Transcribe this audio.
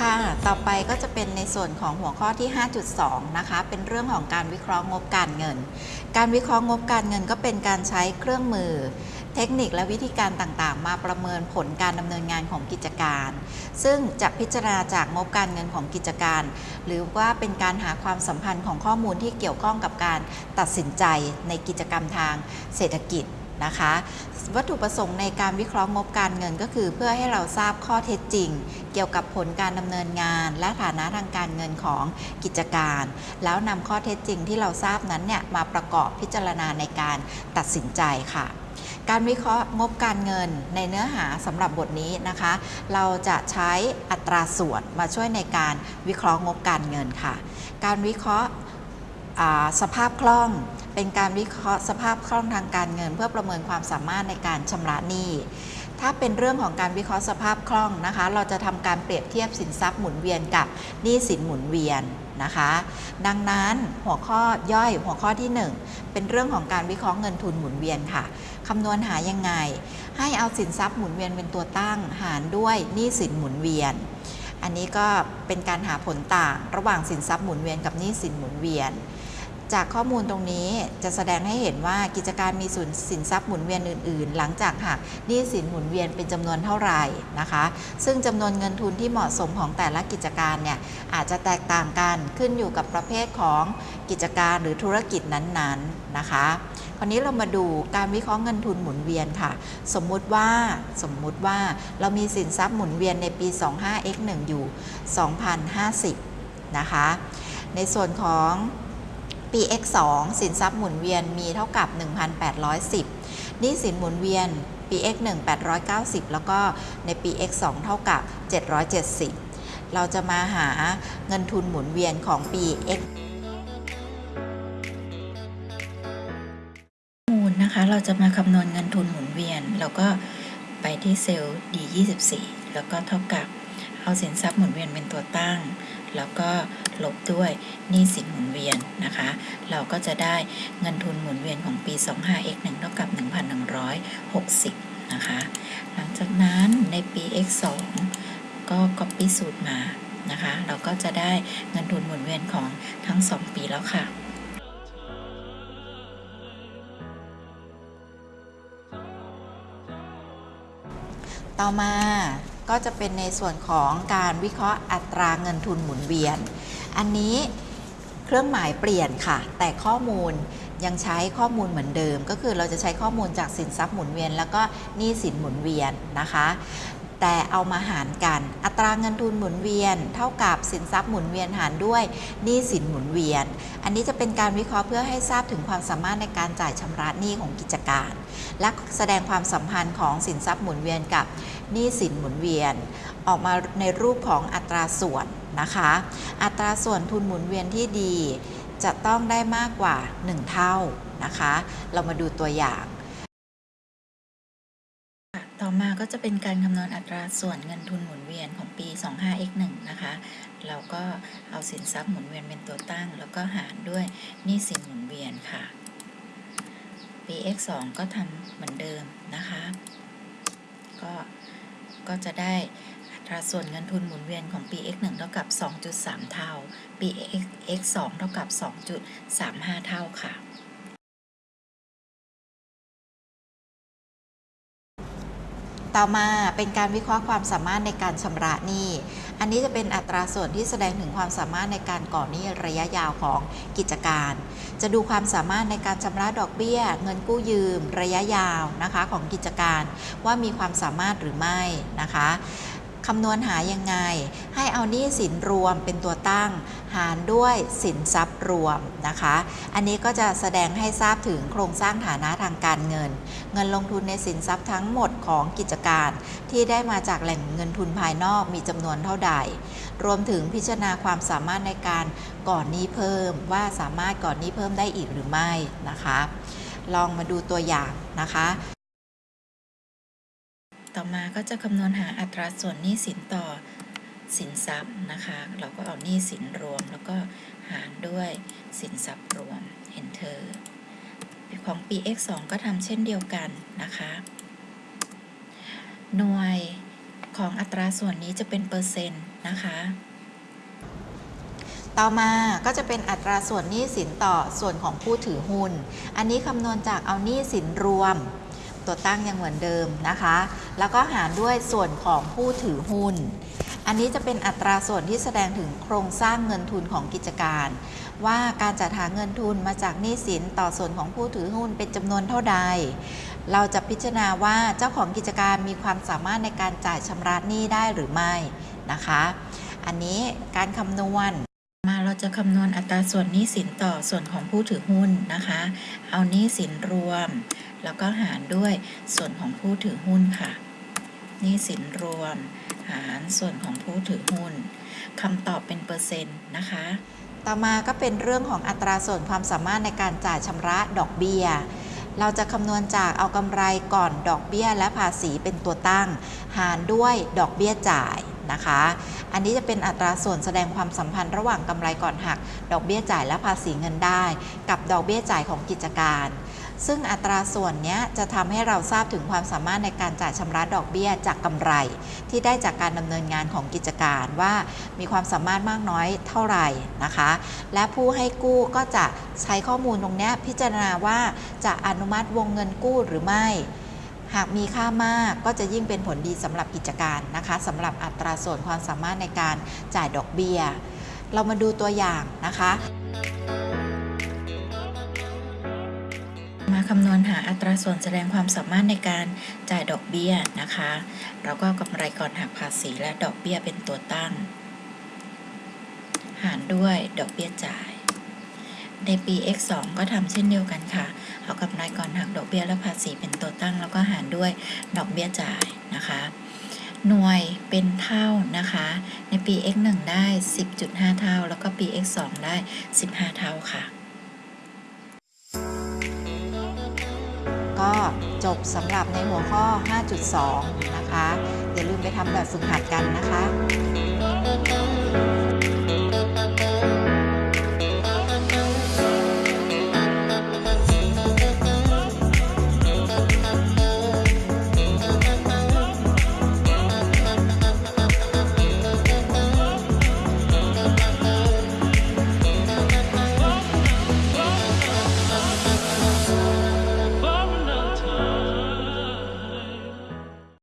ค่ะ ต่อไปก็จะเป็นในส่วนของหัวข้อที่ 5.2 นะคะ เป็นเรื่องของการวิเคราะห์งบการเงิน การวิเคราะห์งบการเงินก็เป็นการใช้เครื่องมือ เทคนิคและวิธีการต่างๆ มาประเมินผลการดำเนินงานของกิจการ ซึ่งจะพิจารณาจากงบการเงินของกิจการ หรือว่าเป็นการหาความสัมพันธ์ของข้อมูลที่เกี่ยวข้องกับการตัดสินใจในกิจกรรมทางเศรษฐกิจ นะคะ วัตถุประสงค์ในการวิเคราะห์งบการเงินก็คือ เพื่อให้เราทราบข้อเท็จจริง เกี่ยวกับผลการดำเนินงาน และฐานะทางการเงินของกิจการ แล้วนำข้อเท็จจริงที่เราทราบนั้นเนี่ยมาประกอบพิจารณาในการตัดสินใจค่ะการวิเคราะห์งบการเงินในเนื้อหาสำหรับบทนี้นะคะ เราจะใช้อัตราส่วนมาช่วยในการวิเคราะห์งบการเงินค่ะ การวิเคราะห์สภาพคล่อง เป็นการวิเคราะห์สภาพคล่องทางการเงิน เพื่อประเมินความสามารถในการชำระหนี้ถ้าเป็นเรื่องของการวิเคราะห์สภาพคล่องนะคะ เราจะทำการเปรียบเทียบสินทรัพย์หมุนเวียนกับหนี้สินหมุนเวียนนะคะ ดังนั้นหัวข้อย่อยหัวข้อที่ 1 เป็นเรื่องของการวิเคราะห์เงินทุนหมุนเวียนค่ะคำนวณหายังไง ให้เอาสินทรัพย์หมุนเวียนเป็นตัวตั้ง หารด้วยหนี้สินหมุนเวียน อันนี้ก็เป็นการหาผลต่าง ระหว่างสินทรัพย์หมุนเวียนกับหนี้สินหมุนเวียน จากข้อมูลตรงนี้จะแสดงให้เห็นว่ากิจการมีส่วนสินทรัพย์หมุนเวียนอื่น ๆ หลังจากหักหนี้สินหมุนเวียนเป็นจำนวนเท่าไหร่นะคะ ซึ่งจำนวนเงินทุนที่เหมาะสมของแต่ละกิจการเนี่ยอาจจะแตกต่างกันขึ้นอยู่กับประเภทของกิจการหรือธุรกิจนั้น ๆ นะคะคราวนี้เรามาดูการวิเคราะห์เงินทุนหมุนเวียนค่ะ สมมุติว่าสมมุติว่าเรามีสินทรัพย์หมุนเวียนในปี 25x1 อยู่ 2,050 นะคะ ในส่วนของ ปี x2 สินทรัพย์หมุนเวียนมีเท่ากับ 1,810นี้สินหมุนเวียนปี x1 890 แล้วก็ในปี x2 เท่ากับ 770 เราจะมาหาเงินทุนหมุนเวียนของปี x มูลนะคะ เราจะมาคำนวณเงินทุนหมุนเวียนเราก็ไปที่เซลล์ D24 แล้วก็เท่ากับ เอาสินทรัพย์หมุนเวียนเป็นตัวตั้ง แล้วก็ ลบด้วยหนี้สินหมุนเวียนนะคะ เราก็จะได้เงินทุนหมุนเวียนของปี 25x1 เท่ากับ 1,160 นะคะ หลังจากนั้นในปี x2 ก็ copy สูตรมานะคะ เราก็จะได้เงินทุนหมุนเวียนของทั้ง 2 ปีแล้วค่ะต่อมา ก็จะเป็นในส่วนของการวิเคราะห์อัตราเงินทุนหมุนเวียน อันนี้เครื่องหมายเปลี่ยนค่ะ แต่ข้อมูลยังใช้ข้อมูลเหมือนเดิม ก็คือเราจะใช้ข้อมูลจากสินทรัพย์หมุนเวียน แล้วก็หนี้สินหมุนเวียนนะคะ แต่เอามาหารกัน อัตราเงินทุนหมุนเวียน เท่ากับสินทรัพย์หมุนเวียนหารด้วยหนี้สินหมุนเวียน อันนี้จะเป็นการวิเคราะห์เพื่อให้ทราบถึงความสามารถในการจ่ายชำระหนี้ของกิจการ และแสดงความสัมพันธ์ของสินทรัพย์หมุนเวียนกับหนี้สินหมุนเวียน ออกมาในรูปของอัตราส่วนนะคะ อัตราส่วนทุนหมุนเวียนที่ดี จะต้องได้มากกว่า 1 เท่านะคะ เรามาดูตัวอย่าง ต่อมาก็จะเป็นการคำนวณอัตราส่วนเงินทุนหมุนเวียนของปี 25x1 นะคะ เราก็เอาสินทรัพย์หมุนเวียนเป็นตัวตั้ง แล้วก็หารด้วยหนี้สินหมุนเวียนค่ะ ปี x2 ก็ทำเหมือนเดิมนะคะ ก็ก็จะได้อัตราส่วนเงินทุนหมุนเวียนของปี x1 เท่ากับ 2.3 เท่า ปี x2 เท่ากับ 2.35 เท่าค่ะ ต่อมาเป็นการวิเคราะห์ความสามารถในการชำระหนี้ อันนี้จะเป็นอัตราส่วนที่แสดงถึงความสามารถในการก่อหนี้ระยะยาวของกิจการ จะดูความสามารถในการชำระดอกเบี้ย เงินกู้ยืม ระยะยาวนะคะของกิจการ ว่ามีความสามารถหรือไม่นะคะ คำนวณหายังไง ให้เอาหนี้สินรวมเป็นตัวตั้ง หารด้วยสินทรัพย์รวมนะคะ อันนี้ก็จะแสดงให้ทราบถึงโครงสร้างฐานะทางการเงิน เงินลงทุนในสินทรัพย์ทั้งหมดของกิจการ ที่ได้มาจากแหล่งเงินทุนภายนอกมีจำนวนเท่าใด รวมถึงพิจารณาความสามารถในการก่อนหนี้เพิ่ม ว่าสามารถก่อนหนี้เพิ่มได้อีกหรือไม่นะคะ ลองมาดูตัวอย่างนะคะ ต่อมาก็จะคำนวณหาอัตราส่วนหนี้สินต่อสินทรัพย์นะคะ เราก็เอาหนี้สินรวม แล้วก็หารด้วยสินทรัพย์รวม enter ของปี x2 ก็ทำเช่นเดียวกันนะคะ หน่วยของอัตราส่วนนี้จะเป็นเปอร์เซ็นต์นะคะ ต่อมาก็จะเป็นอัตราส่วนหนี้สินต่อส่วนของผู้ถือหุ้น อันนี้คำนวณจากเอาหนี้สินรวม ตัวตั้งยังเหมือนเดิมนะคะ แล้วก็หารด้วยส่วนของผู้ถือหุ้น อันนี้จะเป็นอัตราส่วนที่แสดงถึงโครงสร้างเงินทุนของกิจการ ว่าการจัดหาเงินทุนมาจากหนี้สินต่อส่วนของผู้ถือหุ้นเป็นจำนวนเท่าใด เราจะพิจารณาว่าเจ้าของกิจการมีความสามารถในการจ่ายชำระหนี้ได้หรือไม่นะคะ อันนี้การคำนวณมาเราจะคำนวณอัตราส่วนหนี้สินต่อส่วนของผู้ถือหุ้นนะคะ เอาหนี้สินรวม แล้วก็หารด้วยส่วนของผู้ถือหุ้นค่ะหนี้สินรวม หารส่วนของผู้ถือหุ้นคำตอบเป็นเปอร์เซ็นต์นะคะ ต่อมาก็เป็นเรื่องของอัตราส่วนความสามารถในการจ่ายชำระดอกเบี้ย เราจะคำนวณจากเอากำไรก่อนดอกเบี้ยและภาษีเป็นตัวตั้ง หารด้วยดอกเบี้ยจ่ายนะคะ อันนี้จะเป็นอัตราส่วนแสดงความสัมพันธ์ระหว่างกำไรก่อนหัก ดอกเบี้ยจ่ายและภาษีเงินได้ กับดอกเบี้ยจ่ายของกิจการ ซึ่งอัตราส่วนนี้จะทำให้เราทราบถึงความสามารถในการจ่ายชำระดอกเบี้ยจากกำไร ที่ได้จากการดำเนินงานของกิจการว่ามีความสามารถมากน้อยเท่าไหร่นะคะ และผู้ให้กู้ก็จะใช้ข้อมูลตรงนี้พิจารณาว่าจะอนุมัติวงเงินกู้หรือไม่ หากมีค่ามากก็จะยิ่งเป็นผลดีสำหรับกิจการนะคะสำหรับอัตราส่วนความสามารถในการจ่ายดอกเบี้ย เรามาดูตัวอย่างนะคะ คำนวณหาอัตราส่วนแสดงความสามารถในการจ่ายดอกเบี้ยนะคะ แล้วก็กำไรก่อนหักภาษีและดอกเบี้ยเป็นตัวตั้ง หารด้วยดอกเบี้ยจ่าย ในปี x2 ก็ทำเช่นเดียวกันค่ะ เอากำไรก่อนหักดอกเบี้ยและภาษีเป็นตัวตั้ง แล้วก็หารด้วยดอกเบี้ยจ่ายนะคะ หน่วยเป็นเท่านะคะ ในปี x1 ได้ 10.5 เท่า แล้วก็ปี x2 ได้ 15 เท่าค่ะ ก็จบสำหรับในหัวข้อ 5.2 นะคะ อย่าลืมไปทำแบบฝึกหัดกันนะคะ